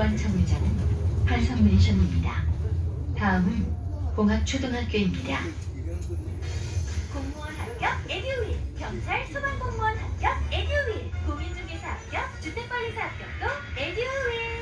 1번 정류장은 활성맨션입니다. 다음은 공학초등학교입니다. 공무원 합격 에듀윌, 경찰 소방공무원 합격 에듀윌, 공인중개사 합격, 주택관리사 합격도 에듀윌.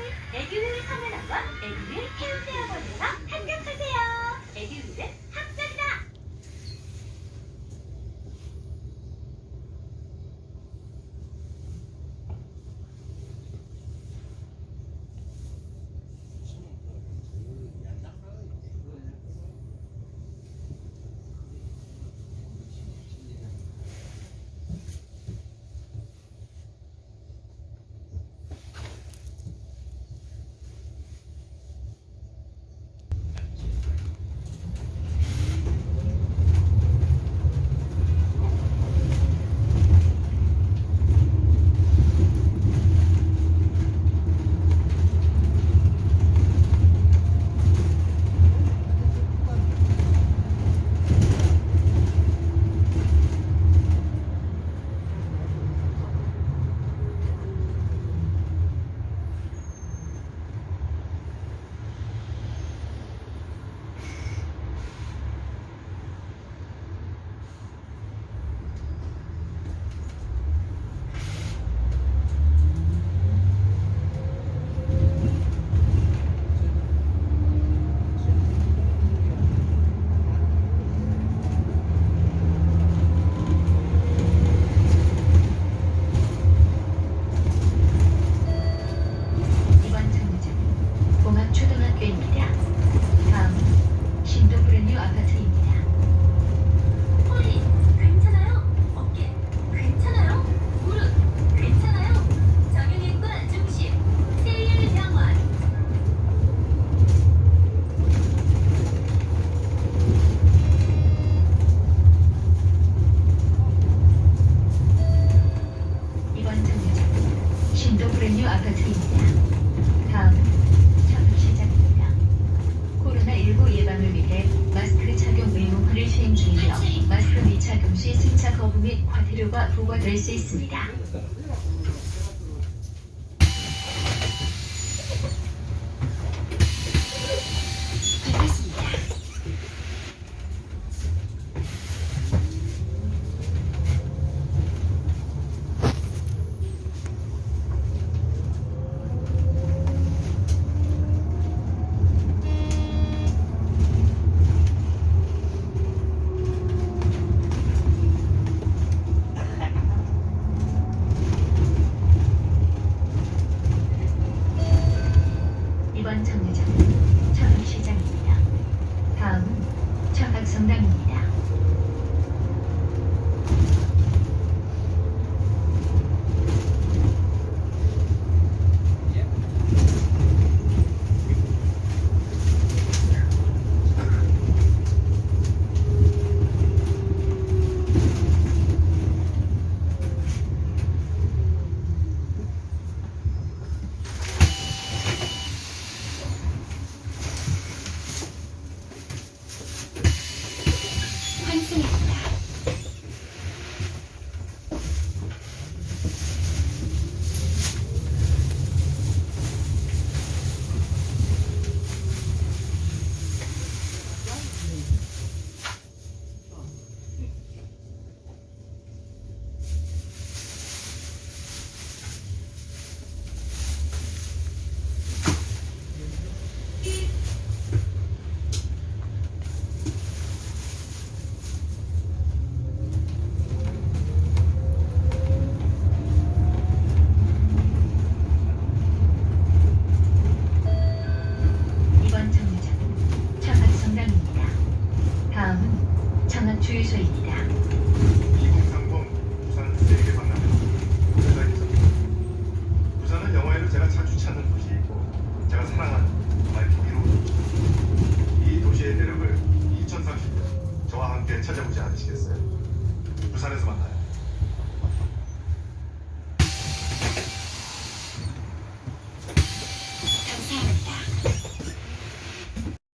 및 과태료가 부과될 수 있습니다. 정답입니다. Continue. 다음은 전원 주유소입니다.